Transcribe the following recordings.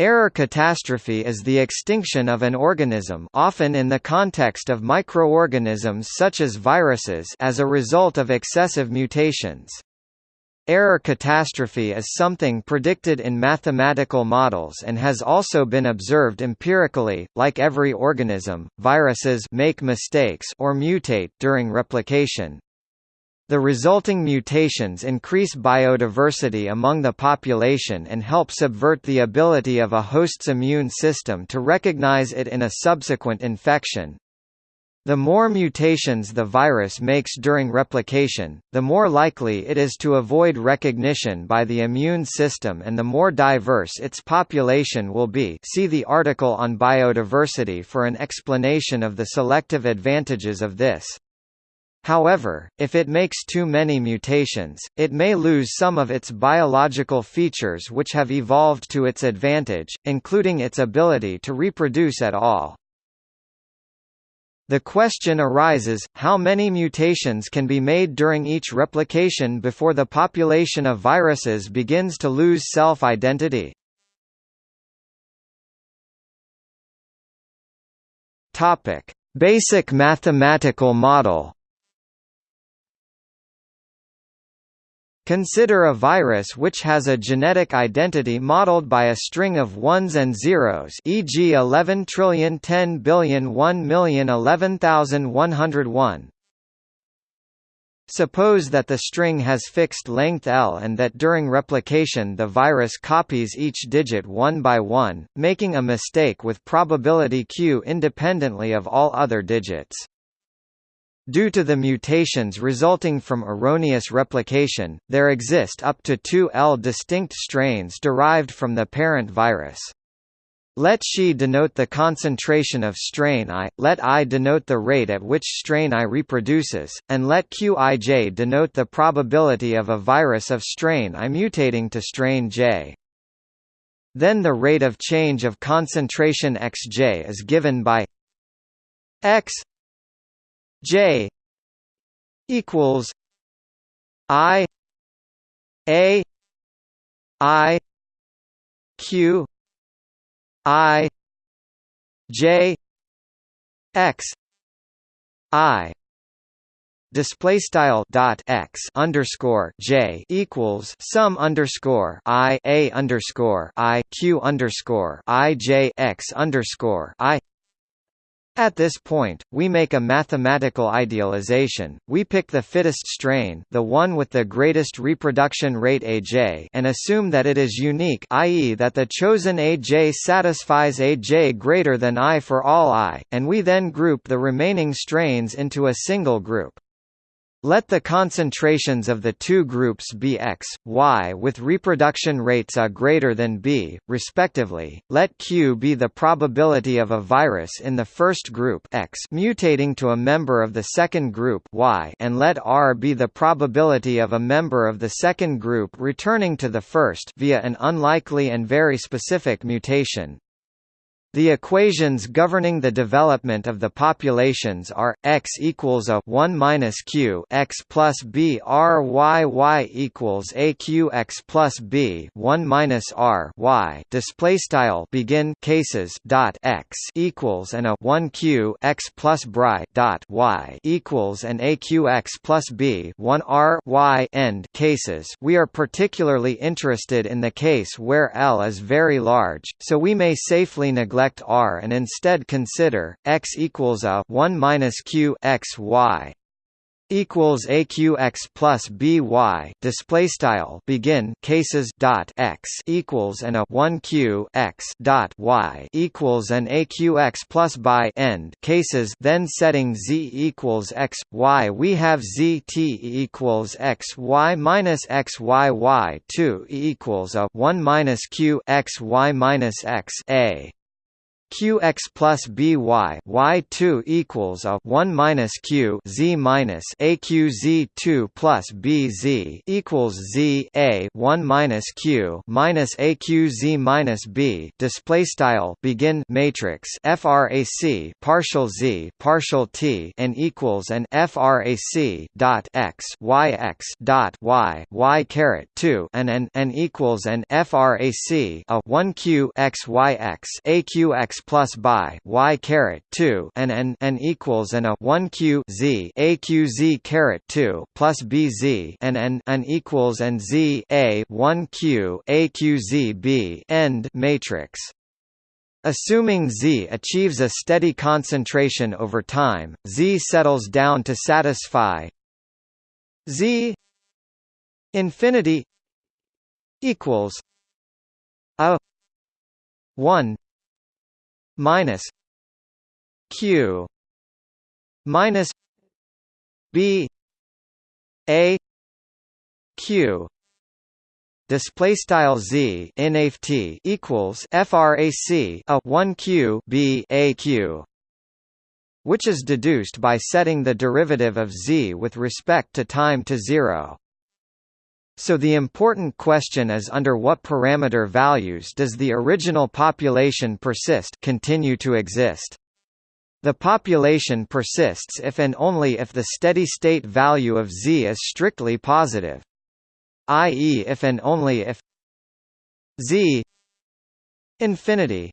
Error catastrophe is the extinction of an organism often in the context of microorganisms such as viruses as a result of excessive mutations. Error catastrophe is something predicted in mathematical models and has also been observed empirically. Like every organism, viruses make mistakes or mutate during replication. The resulting mutations increase biodiversity among the population and help subvert the ability of a host's immune system to recognize it in a subsequent infection. The more mutations the virus makes during replication, the more likely it is to avoid recognition by the immune system and the more diverse its population will be see the article on biodiversity for an explanation of the selective advantages of this. However, if it makes too many mutations, it may lose some of its biological features which have evolved to its advantage, including its ability to reproduce at all. The question arises, how many mutations can be made during each replication before the population of viruses begins to lose self-identity? Basic mathematical model Consider a virus which has a genetic identity modeled by a string of ones and zeros e.g. 11 trillion 10 billion 1 million 11,101. Suppose that the string has fixed length L and that during replication the virus copies each digit one by one, making a mistake with probability q independently of all other digits. Due to the mutations resulting from erroneous replication, there exist up to two L distinct strains derived from the parent virus. Let Xi denote the concentration of strain I, let I denote the rate at which strain I reproduces, and let Qij denote the probability of a virus of strain I mutating to strain J. Then the rate of change of concentration Xj is given by x J equals I A I Q I J X I display style dot x underscore j equals sum underscore i a underscore i q underscore i j x underscore i at this point, we make a mathematical idealization, we pick the fittest strain the one with the greatest reproduction rate Aj and assume that it is unique i.e. that the chosen Aj satisfies Aj greater than i for all i, and we then group the remaining strains into a single group. Let the concentrations of the two groups be X, Y with reproduction rates A greater than B, respectively. Let Q be the probability of a virus in the first group X mutating to a member of the second group Y and let R be the probability of a member of the second group returning to the first via an unlikely and very specific mutation. The equations governing the development of the populations are x equals a 1 minus q x plus b r y y equals a q x plus b 1 minus r y display style begin cases dot x equals and a 1 q x plus bri dot y equals and a q x plus b 1 r y end cases. We are particularly interested in the case where L is very large, so we may safely neglect neglect R and instead consider x equals a 1 minus q x y equals aqx plus by display style begin cases dot x equals and a 1 q x dot y equals an aqx plus by end. Cases then setting z equals x y. We have z t equals x y minus x y y 2 equals a 1 minus q x y minus x a qx plus by y2 equals a 1 minus q z minus aqz 2 plus bz equals z a 1 minus q minus aqz minus b. Display style begin matrix frac partial z partial t and equals an frac dot x y x dot y y caret 2 and an and equals an frac a 1 q x y x plus by y caret 2 and n n equals and a 1 q z a q z caret 2 plus b z and n n equals and z a 1 q a q z b end matrix. Assuming Z achieves a steady concentration over time, Z settles down to satisfy Z infinity equals a 1 minus q minus b a q. Display style z in equals frac a 1 q b a q which is deduced by setting the derivative of z with respect to time to 0 so the important question is under what parameter values does the original population persist continue to exist. The population persists if and only if the steady-state value of z is strictly positive. i.e. if and only if z infinity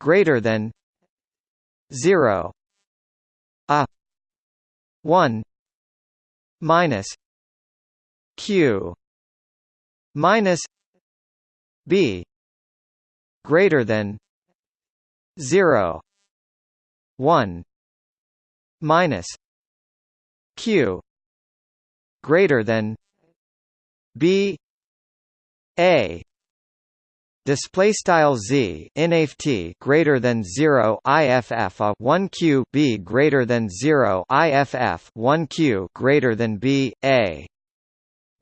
greater than 0 a 1 minus q minus b greater than 0 1 minus q greater than b a display style z inft greater than 0 iff a 1 q b greater than 0 iff 1 q greater than b a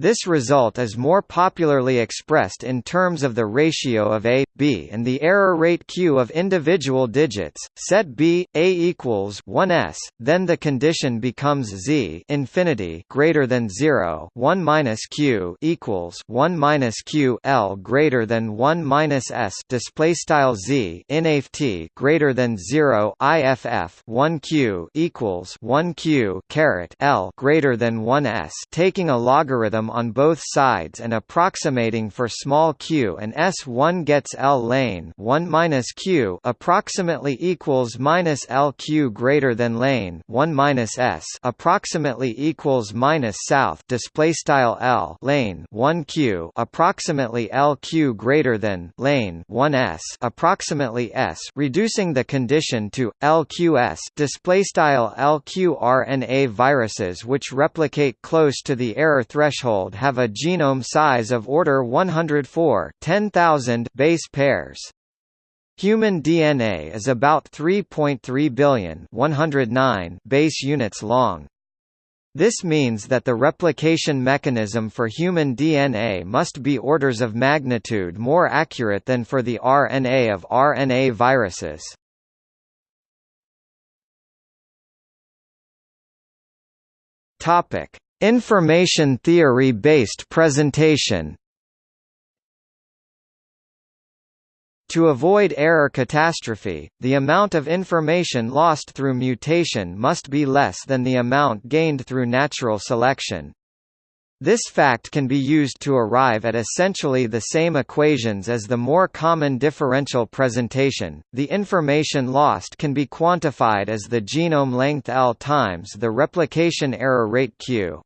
this result is more popularly expressed in terms of the ratio of A, B and the error rate Q of individual digits. Set B, A equals 1s, then the condition becomes Z infinity greater than 0, 1 minus Q equals 1 minus Q L greater than 1 minus S display style Z inft greater than 0 IFF 1 Q equals 1 Q caret L greater than 1 S taking a logarithm on both sides and approximating for small q and S1 gets L lane 1 minus q approximately equals minus L q greater than lane 1 minus S approximately equals minus south display style L lane 1 q approximately L q greater than lane 1 S approximately S reducing the condition to LQS display style LQRNA viruses which replicate close to the error threshold have a genome size of order 104 10,000 base pairs. Human DNA is about 3.3 billion 109 base units long. This means that the replication mechanism for human DNA must be orders of magnitude more accurate than for the RNA of RNA viruses. Topic: Information theory-based presentation To avoid error catastrophe, the amount of information lost through mutation must be less than the amount gained through natural selection. This fact can be used to arrive at essentially the same equations as the more common differential presentation. The information lost can be quantified as the genome length L times the replication error rate Q.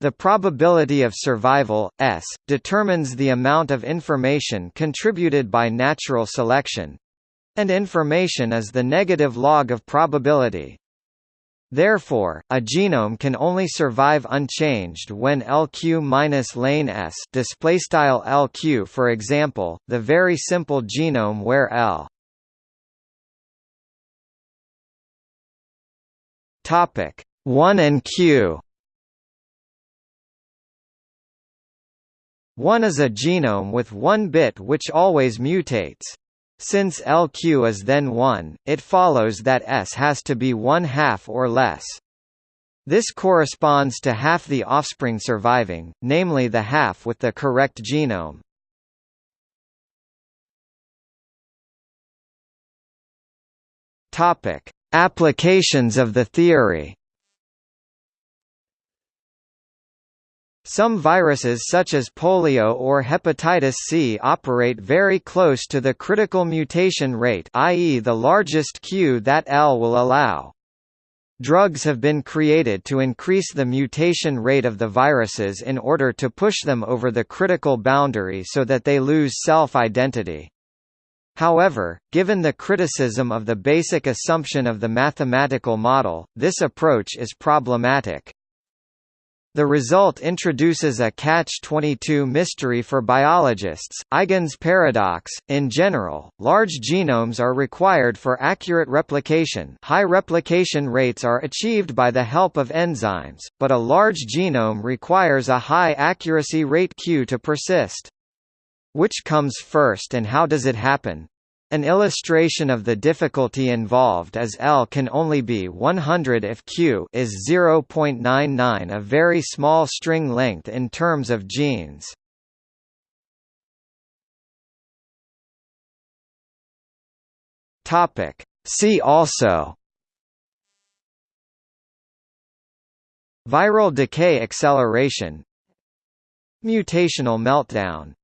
The probability of survival, S, determines the amount of information contributed by natural selection and information is the negative log of probability. Therefore, a genome can only survive unchanged when LQ minus lane S displaystyle LQ for example, the very simple genome where L topic 1 and Q 1 is a genome with one bit which always mutates. Since LQ is then 1, it follows that S has to be 1 half or less. This corresponds to half the offspring surviving, namely the half with the correct genome. Applications of the theory. Some viruses such as polio or hepatitis C operate very close to the critical mutation rate i.e. the largest Q that L will allow. Drugs have been created to increase the mutation rate of the viruses in order to push them over the critical boundary so that they lose self-identity. However, given the criticism of the basic assumption of the mathematical model, this approach is problematic. The result introduces a catch-22 mystery for biologists, Eigen's paradox. In general, large genomes are required for accurate replication high replication rates are achieved by the help of enzymes, but a large genome requires a high accuracy rate Q to persist. Which comes first and how does it happen? An illustration of the difficulty involved is L can only be 100 if Q is 0.99 a very small string length in terms of genes. Topic. See also. Viral decay acceleration. Mutational meltdown